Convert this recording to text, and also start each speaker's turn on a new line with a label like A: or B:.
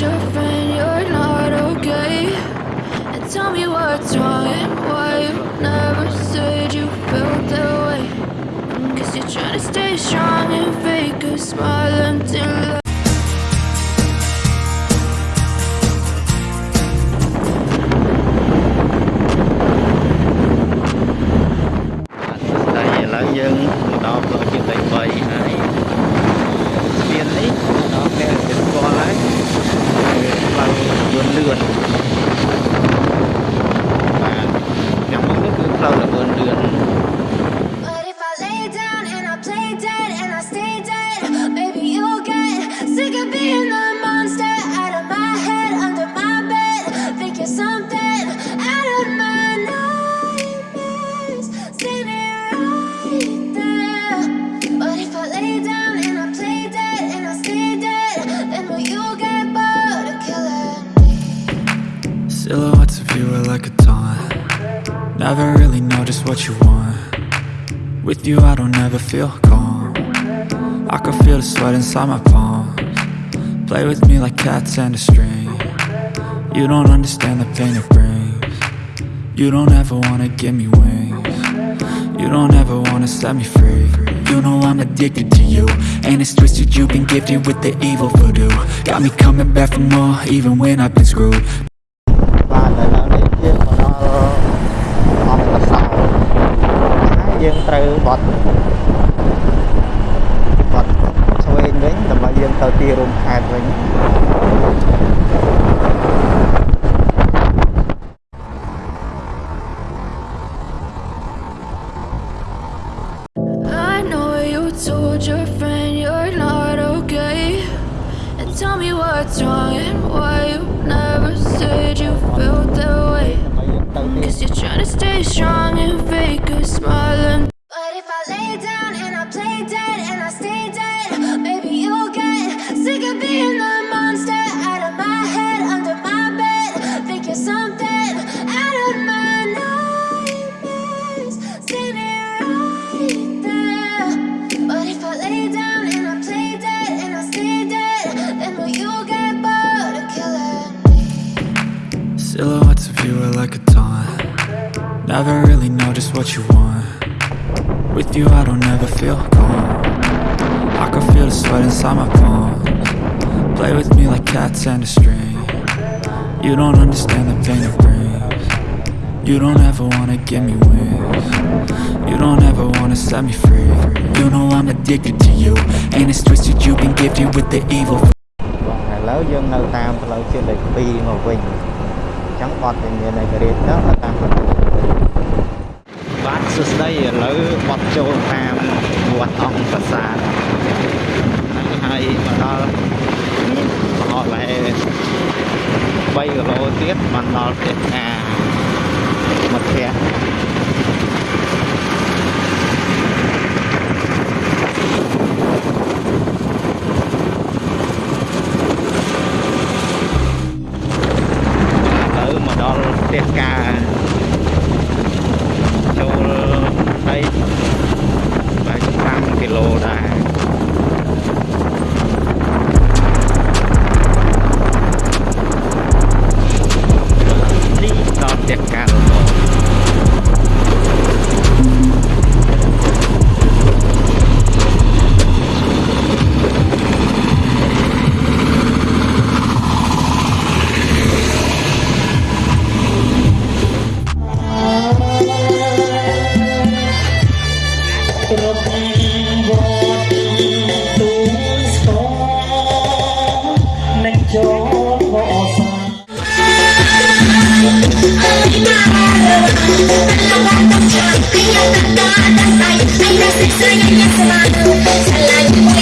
A: your friend you're not okay? And tell me what's wrong and why you never said you felt that way. Guess you're trying to stay strong and fake a smile until I
B: Silhouettes Never really know just what you want. With you I don't ever feel calm. I can feel the sweat inside my palms. Play with me like cats and a string. You don't understand the pain it brings. You don't ever wanna give me wings. You don't ever wanna set me free. You know I'm addicted to you And it's twisted. You've been gifted with the evil voodoo. Got me coming back for more even when I've been screwed
A: said you felt that way.
C: ដើម្បីយើងទៅទី
A: Cause you're trying to stay strong and fake a smile and
B: a taunt Never really know just what you want With you I don't ever feel calm I can feel the sweat inside my palms Play with me like cats and a string You don't understand the pain it brings You don't ever wanna give me wings You don't ever wanna set me free You know I'm addicted to you And it's twisted you've been gifted with the evil
C: ឥឡូវយើងនៅតាមផ្លូវជាតិលេខ2មកវិញអញ្ ចឹងបត់វិញ្ញាណឯករាជ្យទៅនៅតាមផ្លូវជាតិលេខ2បាទសួស្តីឥឡូវបត់ចូលតាមវត្តអង្គប្រាសាទហ្នឹងហើយមកដល់អស់ឡែ3គីឡូទៀតបានដល់ផ្ទះផ្កាមិត្តភក្តិ
D: กิโลได้ I'm
E: not